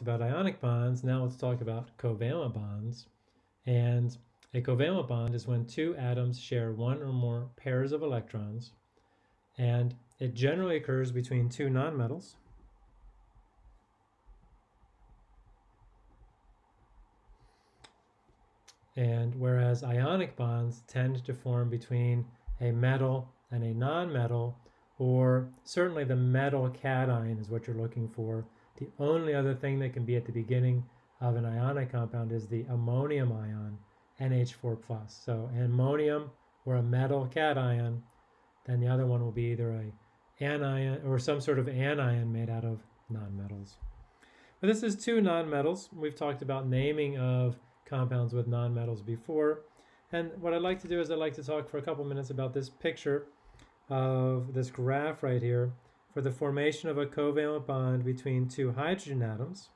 about ionic bonds, now let's talk about covalent bonds. And a covalent bond is when two atoms share one or more pairs of electrons, and it generally occurs between two nonmetals. And whereas ionic bonds tend to form between a metal and a nonmetal, or certainly the metal cation is what you're looking for, the only other thing that can be at the beginning of an ionic compound is the ammonium ion, NH4+. So ammonium or a metal cation, then the other one will be either a anion or some sort of anion made out of nonmetals. But this is two nonmetals. We've talked about naming of compounds with nonmetals before. And what I'd like to do is I'd like to talk for a couple minutes about this picture of this graph right here for the formation of a covalent bond between two hydrogen atoms.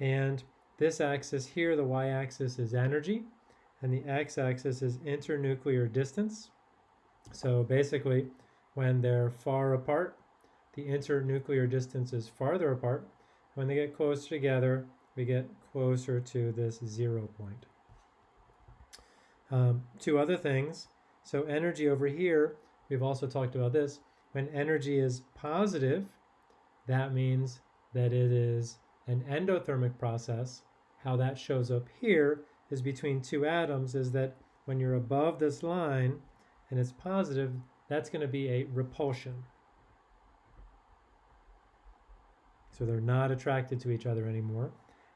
And this axis here, the y-axis is energy, and the x-axis is internuclear distance. So basically, when they're far apart, the internuclear distance is farther apart. When they get closer together, we get closer to this zero point. Um, two other things. So energy over here, we've also talked about this. When energy is positive, that means that it is an endothermic process. How that shows up here is between two atoms is that when you're above this line and it's positive, that's going to be a repulsion. So they're not attracted to each other anymore.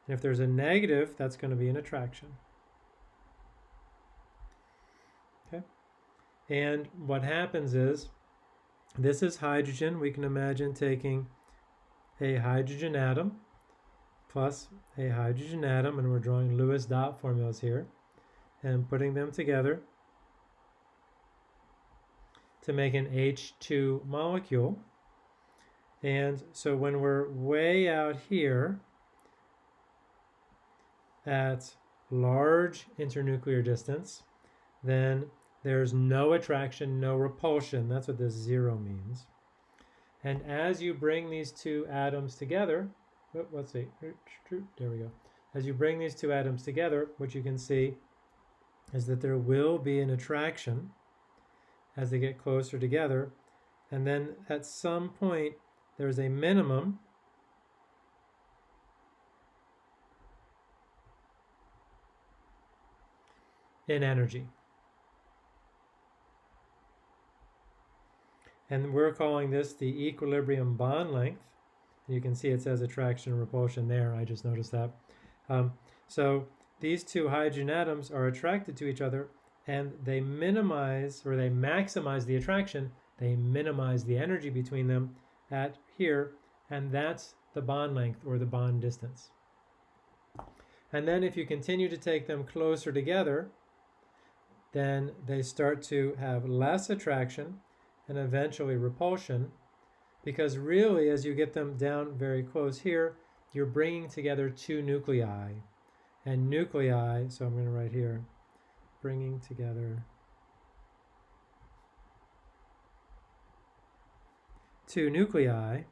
And if there's a negative, that's going to be an attraction. Okay. And what happens is this is hydrogen. We can imagine taking a hydrogen atom plus a hydrogen atom, and we're drawing Lewis dot formulas here, and putting them together to make an H2 molecule. And so when we're way out here at large internuclear distance, then there's no attraction, no repulsion. That's what this zero means. And as you bring these two atoms together, oh, let's see, there we go. As you bring these two atoms together, what you can see is that there will be an attraction as they get closer together. And then at some point, there's a minimum in energy. And we're calling this the equilibrium bond length. You can see it says attraction and repulsion there. I just noticed that. Um, so these two hydrogen atoms are attracted to each other and they minimize or they maximize the attraction. They minimize the energy between them at here. And that's the bond length or the bond distance. And then if you continue to take them closer together, then they start to have less attraction and eventually repulsion because really as you get them down very close here you're bringing together two nuclei. And nuclei so I'm going to write here bringing together two nuclei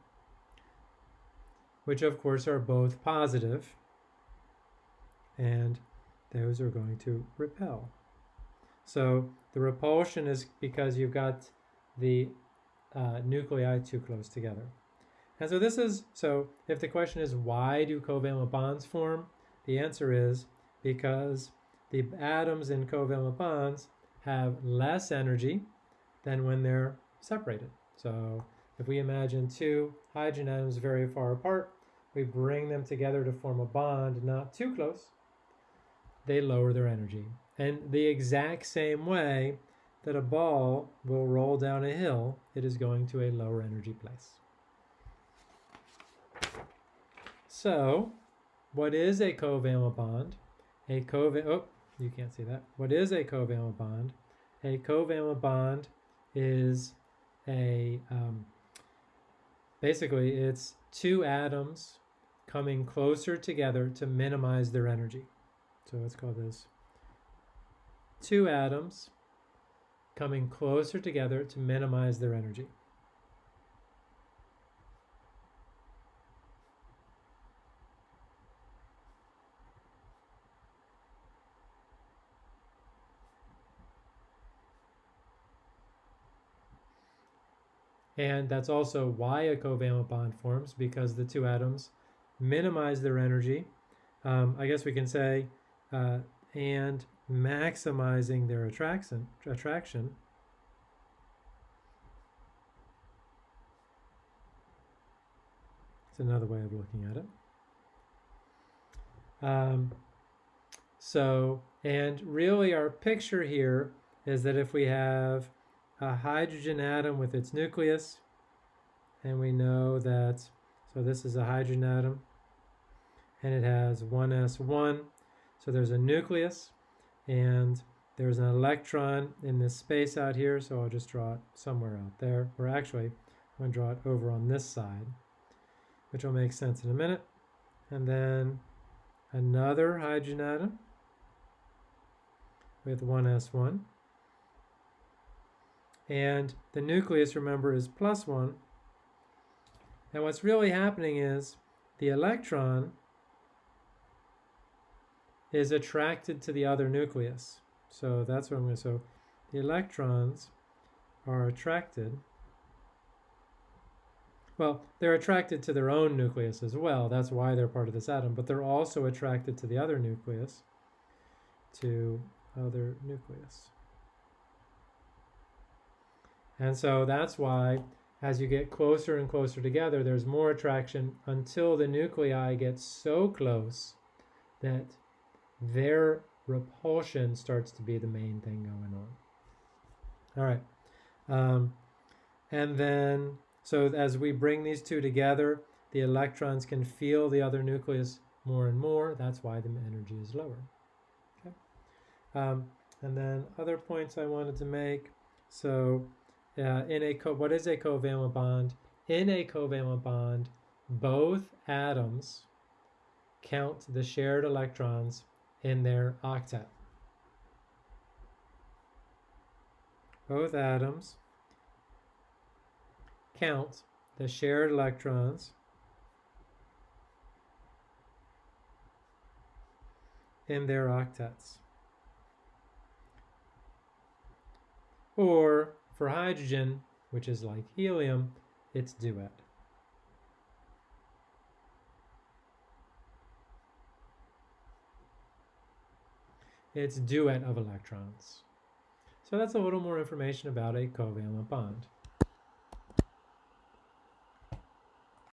which of course are both positive and those are going to repel. So the repulsion is because you've got the uh, nuclei too close together. And so this is, so if the question is why do covalent bonds form, the answer is because the atoms in covalent bonds have less energy than when they're separated. So if we imagine two hydrogen atoms very far apart, we bring them together to form a bond not too close, they lower their energy. And the exact same way that a ball will roll down a hill, it is going to a lower energy place. So, what is a covalent bond? A covalent, oh, you can't see that. What is a covalent bond? A covalent bond is a, um, basically it's two atoms coming closer together to minimize their energy. So let's call this two atoms coming closer together to minimize their energy. And that's also why a covalent bond forms because the two atoms minimize their energy. Um, I guess we can say, uh, and maximizing their attraction. attraction. It's another way of looking at it. Um, so, and really our picture here is that if we have a hydrogen atom with its nucleus, and we know that, so this is a hydrogen atom, and it has 1s1, so there's a nucleus, and there's an electron in this space out here, so I'll just draw it somewhere out there, or actually, I'm going to draw it over on this side, which will make sense in a minute. And then another hydrogen atom with 1s1. And the nucleus, remember, is plus 1. And what's really happening is the electron is attracted to the other nucleus. So that's what I'm going to, so the electrons are attracted. Well, they're attracted to their own nucleus as well. That's why they're part of this atom. But they're also attracted to the other nucleus, to other nucleus. And so that's why as you get closer and closer together, there's more attraction until the nuclei get so close that their repulsion starts to be the main thing going on. All right. Um, and then, so as we bring these two together, the electrons can feel the other nucleus more and more. That's why the energy is lower. Okay. Um, and then other points I wanted to make. So uh, in a co what is a covalent bond? In a covalent bond, both atoms count the shared electrons in their octet. Both atoms count the shared electrons in their octets. Or for hydrogen, which is like helium, it's duet. It's duet of electrons. So that's a little more information about a covalent bond.